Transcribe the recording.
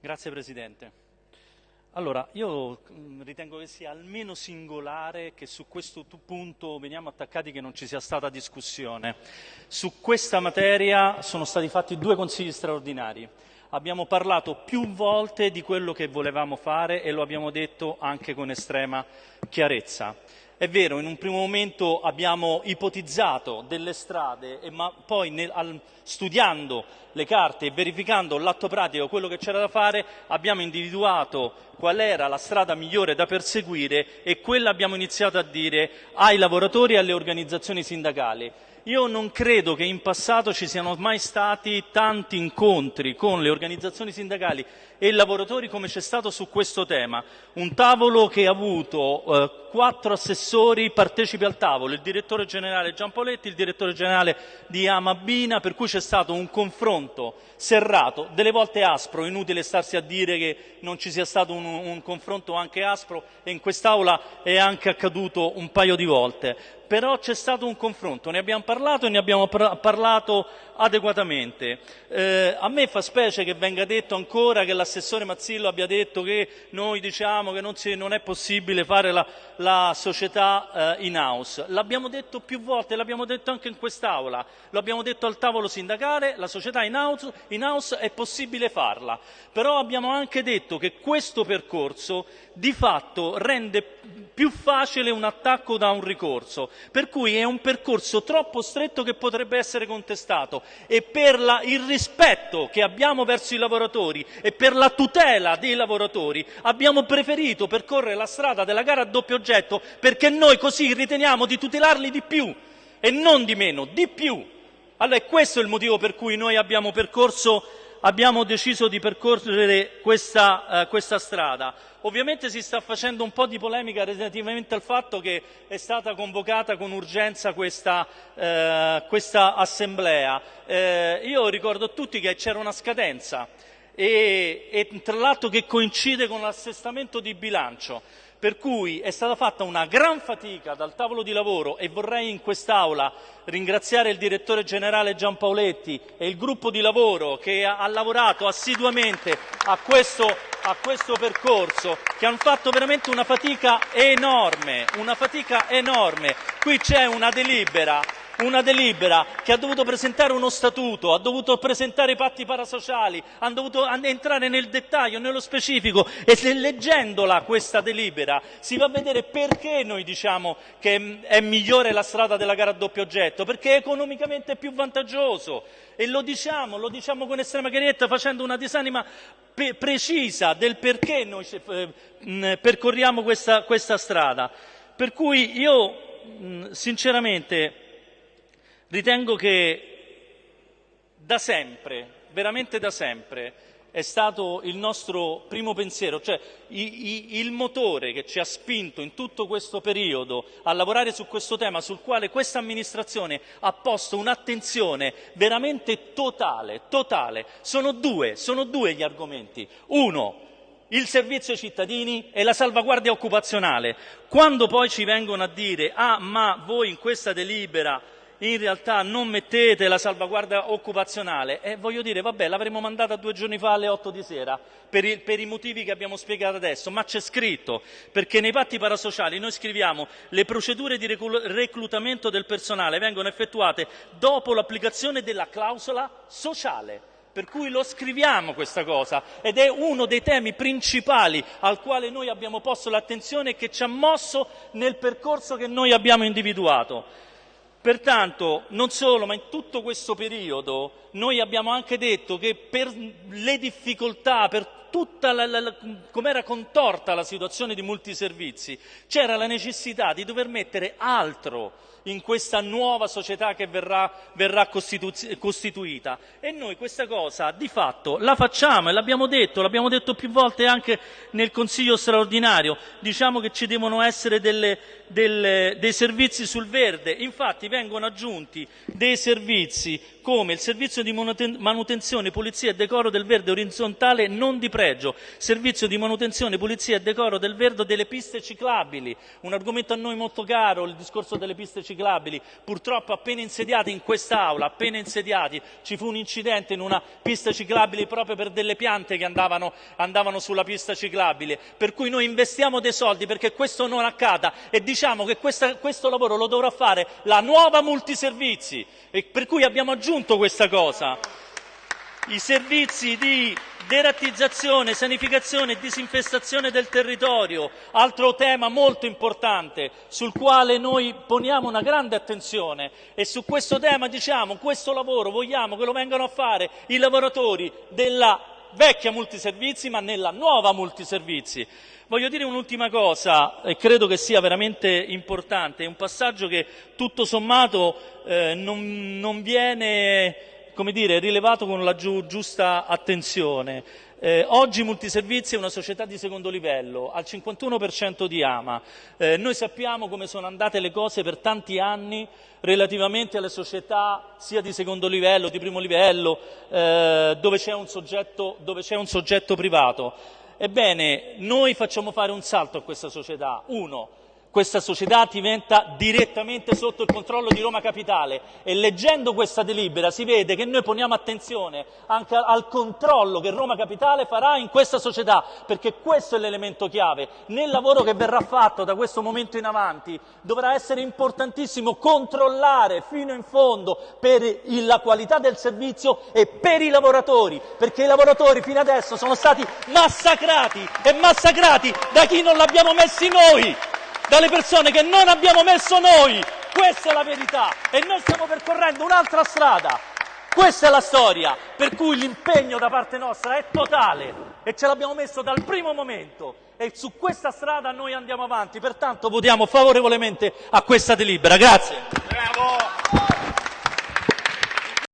Grazie Presidente. Allora, io mm, ritengo che sia almeno singolare che su questo punto veniamo attaccati che non ci sia stata discussione. Su questa materia sono stati fatti due consigli straordinari. Abbiamo parlato più volte di quello che volevamo fare e lo abbiamo detto anche con estrema chiarezza. È vero, in un primo momento abbiamo ipotizzato delle strade, ma poi nel, al, studiando le carte e verificando l'atto pratico, quello che c'era da fare, abbiamo individuato qual era la strada migliore da perseguire e quella abbiamo iniziato a dire ai lavoratori e alle organizzazioni sindacali. Io non credo che in passato ci siano mai stati tanti incontri con le organizzazioni sindacali e i lavoratori come c'è stato su questo tema. Un tavolo che ha avuto eh, quattro assessori partecipi al tavolo, il direttore generale Giampaoletti, il direttore generale di Amabina, per cui c'è stato un confronto serrato, delle volte aspro, inutile starsi a dire che non ci sia stato un, un confronto anche aspro e in quest'Aula è anche accaduto un paio di volte. Però c'è stato un confronto, ne abbiamo parlato e ne abbiamo parlato adeguatamente. Eh, a me fa specie che venga detto ancora che l'assessore Mazzillo abbia detto che noi diciamo che non, si, non è possibile fare la, la società eh, in house. L'abbiamo detto più volte, l'abbiamo detto anche in quest'Aula, lo abbiamo detto al tavolo sindacale, la società in house, in house è possibile farla, però abbiamo anche detto che questo percorso di fatto rende più facile un attacco da un ricorso, per cui è un percorso troppo stretto che potrebbe essere contestato e per la, il rispetto che abbiamo verso i lavoratori e per la tutela dei lavoratori abbiamo preferito percorrere la strada della gara a doppio oggetto perché noi così riteniamo di tutelarli di più e non di meno, di più. Allora questo è il motivo per cui noi abbiamo percorso abbiamo deciso di percorrere questa, eh, questa, strada. Ovviamente si sta facendo un po' di polemica relativamente al fatto che è stata convocata con urgenza questa, eh, questa assemblea. Eh, io ricordo a tutti che c'era una scadenza e, e tra l'altro che coincide con l'assestamento di bilancio per cui è stata fatta una gran fatica dal tavolo di lavoro e vorrei in quest'Aula ringraziare il direttore generale Giampaoletti e il gruppo di lavoro che ha lavorato assiduamente a questo, a questo, percorso, che hanno fatto veramente una fatica enorme, una fatica enorme. Qui c'è una delibera una delibera che ha dovuto presentare uno statuto, ha dovuto presentare i patti parasociali, ha dovuto entrare nel dettaglio, nello specifico e se leggendola questa delibera si va a vedere perché noi diciamo che è migliore la strada della gara a doppio oggetto, perché è economicamente più vantaggioso e lo diciamo, lo diciamo con estrema chiarezza facendo una disanima pe- precisa del perché noi eh, percorriamo questa, questa strada. Per cui io sinceramente Ritengo che da sempre, veramente da sempre, è stato il nostro primo pensiero, cioè i, i, il motore che ci ha spinto in tutto questo periodo a lavorare su questo tema, sul quale questa amministrazione ha posto un'attenzione veramente totale, totale. Sono due, sono due gli argomenti. Uno, il servizio ai cittadini e la salvaguardia occupazionale. Quando poi ci vengono a dire, ah ma voi in questa delibera in realtà non mettete la salvaguardia occupazionale e voglio dire, vabbè, l'avremmo mandata due giorni fa alle 8 di sera per i, per i motivi che abbiamo spiegato adesso, ma c'è scritto, perché nei patti parasociali noi scriviamo le procedure di reclutamento del personale vengono effettuate dopo l'applicazione della clausola sociale. Per cui lo scriviamo questa cosa ed è uno dei temi principali al quale noi abbiamo posto l'attenzione e che ci ha mosso nel percorso che noi abbiamo individuato. Pertanto, non solo, ma in tutto questo periodo noi abbiamo anche detto che per le difficoltà, per tutta la, la, la, come era contorta la situazione di molti servizi, c'era la necessità di dover mettere altro in questa nuova società che verrà, verrà costitu costituita. E noi questa cosa di fatto la facciamo e l'abbiamo detto, l'abbiamo detto più volte anche nel Consiglio straordinario, diciamo che ci devono essere delle, delle, dei servizi sul verde, infatti vengono aggiunti dei servizi come il servizio di manutenzione, pulizia e decoro del verde orizzontale non di pregio, servizio di manutenzione, pulizia e decoro del verde delle piste ciclabili, un argomento a noi molto caro, il discorso delle piste ciclabili, purtroppo appena insediati in quest'Aula, appena insediati, ci fu un incidente in una pista ciclabile proprio per delle piante che andavano, andavano sulla pista ciclabile, per cui noi investiamo dei soldi perché questo non accada e diciamo che questa, questo lavoro lo dovrà fare la nuova multiservizi per cui abbiamo aggiunto questa cosa. I servizi di derattizzazione, sanificazione e disinfestazione del territorio, altro tema molto importante sul quale noi poniamo una grande attenzione e su questo tema diciamo questo lavoro vogliamo che lo vengano a fare i lavoratori della vecchia multiservizi ma nella nuova multiservizi. Voglio dire un'ultima cosa e credo che sia veramente importante, è un passaggio che tutto sommato eh, non, non, viene dire, rilevato con la giu, giusta attenzione. Eh, oggi Multiservizi è una società di secondo livello, al 51% di AMA. Eh, noi sappiamo come sono andate le cose per tanti anni relativamente alle società sia di secondo livello, di primo livello, eh, dove c'è un, un soggetto privato. Ebbene, noi facciamo fare un salto a questa società. Uno, questa società diventa direttamente sotto il controllo di Roma Capitale e leggendo questa delibera si vede che noi poniamo attenzione anche al controllo che Roma Capitale farà in questa società, perché questo è l'elemento chiave. Nel lavoro che verrà fatto da questo momento in avanti dovrà essere importantissimo controllare fino in fondo per la qualità del servizio e per i lavoratori, perché i lavoratori fino adesso sono stati massacrati e massacrati da chi non l'abbiamo messi noi dalle persone che non abbiamo messo noi. Questa è la verità e noi stiamo percorrendo un'altra strada. Questa è la storia, per cui l'impegno da parte nostra è totale e ce l'abbiamo messo dal primo momento e su questa strada noi andiamo avanti, pertanto votiamo favorevolmente a questa delibera. Grazie. Bravo.